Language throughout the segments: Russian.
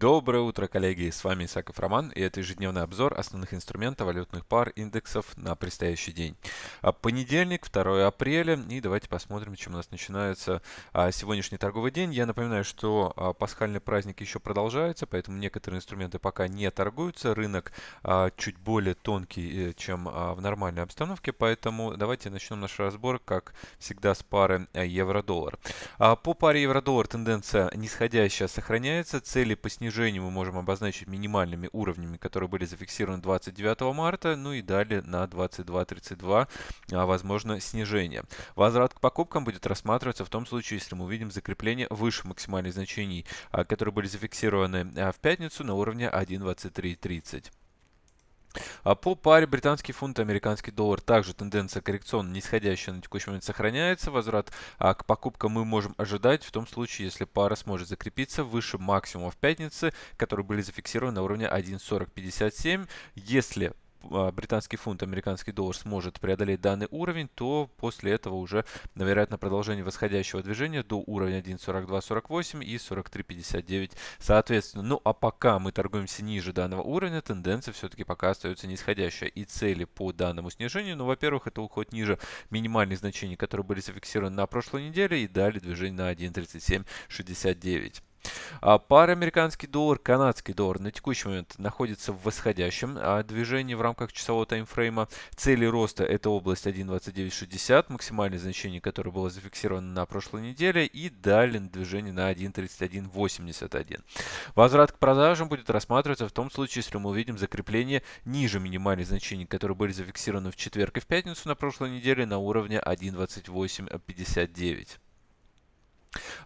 Доброе утро, коллеги! С вами Исаков Роман, и это ежедневный обзор основных инструментов валютных пар индексов на предстоящий день. А, понедельник, 2 апреля, и давайте посмотрим, чем у нас начинается а, сегодняшний торговый день. Я напоминаю, что а, пасхальный праздник еще продолжается, поэтому некоторые инструменты пока не торгуются. Рынок чуть более тонкий, э, чем в нормальной обстановке, поэтому давайте начнем наш разбор, как всегда, с пары евро-доллар. По паре евро-доллар тенденция нисходящая сохраняется, цели по снижению снижение мы можем обозначить минимальными уровнями, которые были зафиксированы 29 марта, ну и далее на 22.32 а, возможно снижение. Возврат к покупкам будет рассматриваться в том случае, если мы увидим закрепление выше максимальных значений, а, которые были зафиксированы а, в пятницу на уровне 1.2330. А по паре британский фунт и американский доллар также тенденция коррекционно нисходящая на текущий момент сохраняется. Возврат а, к покупкам мы можем ожидать в том случае, если пара сможет закрепиться выше максимума в пятнице, которые были зафиксированы на уровне 1.4057. Если британский фунт, американский доллар сможет преодолеть данный уровень, то после этого уже, вероятно, продолжение восходящего движения до уровня 1.4248 и 43.59 соответственно. Ну а пока мы торгуемся ниже данного уровня, тенденция все-таки пока остается нисходящая. И цели по данному снижению, ну, во-первых, это уход ниже минимальных значений, которые были зафиксированы на прошлой неделе, и далее движение на 1.3769. А пара американский доллар, канадский доллар на текущий момент находится в восходящем а, движении в рамках часового таймфрейма. Цели роста это область 1.2960, максимальное значение, которое было зафиксировано на прошлой неделе, и далее движение на 1.3181. Возврат к продажам будет рассматриваться в том случае, если мы увидим закрепление ниже минимальных значений, которые были зафиксированы в четверг и в пятницу на прошлой неделе на уровне 1.2859.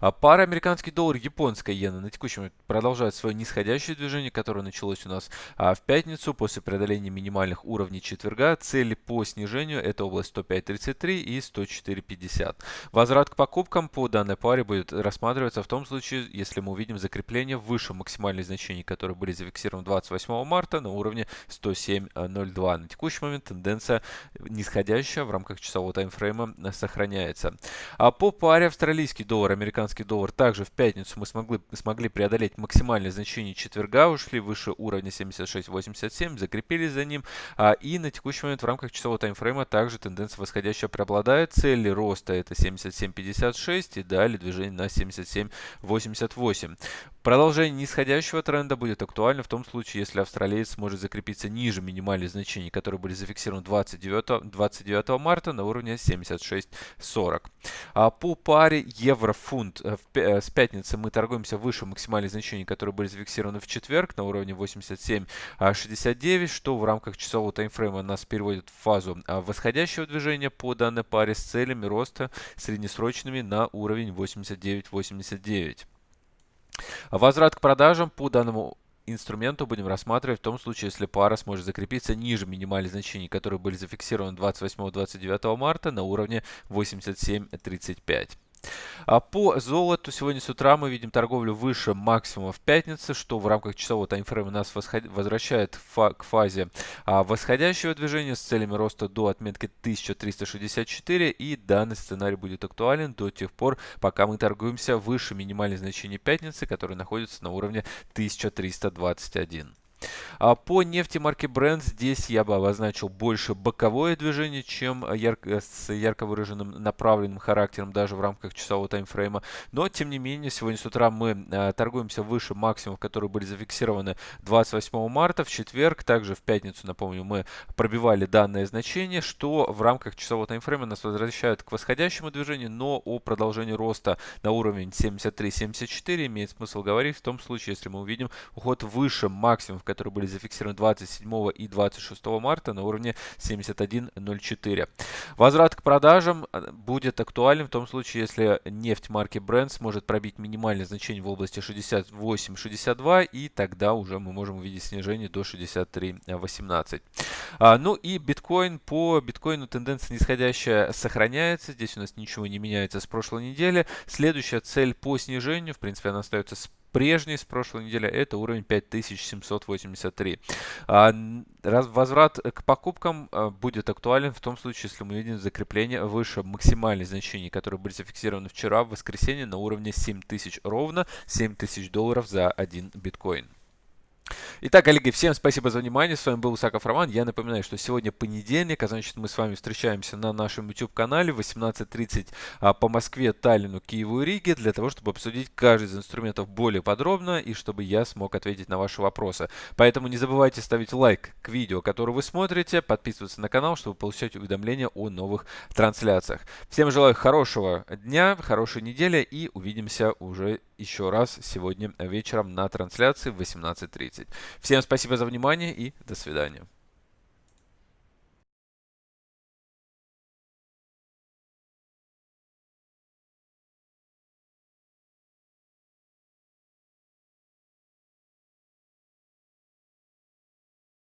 А пара американский доллар, японская иена на момент продолжает свое нисходящее движение, которое началось у нас а, в пятницу после преодоления минимальных уровней четверга. Цели по снижению это область 105.33 и 104.50. Возврат к покупкам по данной паре будет рассматриваться в том случае, если мы увидим закрепление выше максимальных значений, которые были зафиксированы 28 марта на уровне 107.02. На текущий момент тенденция нисходящая в рамках часового таймфрейма сохраняется. А по паре австралийский доллар американский доллар. Также в пятницу мы смогли, смогли преодолеть максимальное значение четверга, ушли выше уровня 76.87, закрепились за ним. А, и на текущий момент в рамках часового таймфрейма также тенденция восходящая преобладает. Цели роста это 77.56 и далее движение на 77.88. Продолжение нисходящего тренда будет актуально в том случае, если австралиец сможет закрепиться ниже минимальных значений, которые были зафиксированы 29, 29 марта на уровне 76.40. А по паре евро-фунт э, э, с пятницы мы торгуемся выше максимальных значений, которые были зафиксированы в четверг на уровне 87.69, что в рамках часового таймфрейма нас переводит в фазу а, восходящего движения по данной паре с целями роста среднесрочными на уровень 89.89. Возврат к продажам по данному инструменту будем рассматривать в том случае, если пара сможет закрепиться ниже минимальных значений, которые были зафиксированы 28-29 марта на уровне 87.35. А по золоту сегодня с утра мы видим торговлю выше максимума в пятнице, что в рамках часового таймфрейма нас возвращает к фазе а, восходящего движения с целями роста до отметки 1364. И данный сценарий будет актуален до тех пор, пока мы торгуемся выше минимальных значений пятницы, которые находятся на уровне 1321. А по нефти марки Brent здесь я бы обозначил больше боковое движение, чем ярко, с ярко выраженным направленным характером даже в рамках часового таймфрейма. Но, тем не менее, сегодня с утра мы а, торгуемся выше максимумов, которые были зафиксированы 28 марта. В четверг, также в пятницу, напомню, мы пробивали данное значение, что в рамках часового таймфрейма нас возвращает к восходящему движению, но о продолжении роста на уровень 73-74 имеет смысл говорить в том случае, если мы увидим уход выше максимумов, которые были зафиксированы 27 и 26 марта на уровне 71.04. Возврат к продажам э, будет актуален в том случае, если нефть марки Brent сможет пробить минимальное значение в области 68-62, и тогда уже мы можем увидеть снижение до 63.18. А, ну и биткоин. По биткоину тенденция нисходящая сохраняется. Здесь у нас ничего не меняется с прошлой недели. Следующая цель по снижению, в принципе, она остается прежний с прошлой недели, это уровень 5783. А, возврат к покупкам а, будет актуален в том случае, если мы видим закрепление выше максимальных значений, которые были зафиксированы вчера в воскресенье на уровне 7000 ровно, 7000 долларов за один биткоин. Итак, коллеги, всем спасибо за внимание. С вами был Усаков Роман. Я напоминаю, что сегодня понедельник, а значит мы с вами встречаемся на нашем YouTube-канале в 18.30 а, по Москве, Таллину, Киеву и Риге для того, чтобы обсудить каждый из инструментов более подробно и чтобы я смог ответить на ваши вопросы. Поэтому не забывайте ставить лайк к видео, которое вы смотрите, подписываться на канал, чтобы получать уведомления о новых трансляциях. Всем желаю хорошего дня, хорошей недели и увидимся уже еще раз сегодня вечером на трансляции в 18.30. Всем спасибо за внимание и до свидания.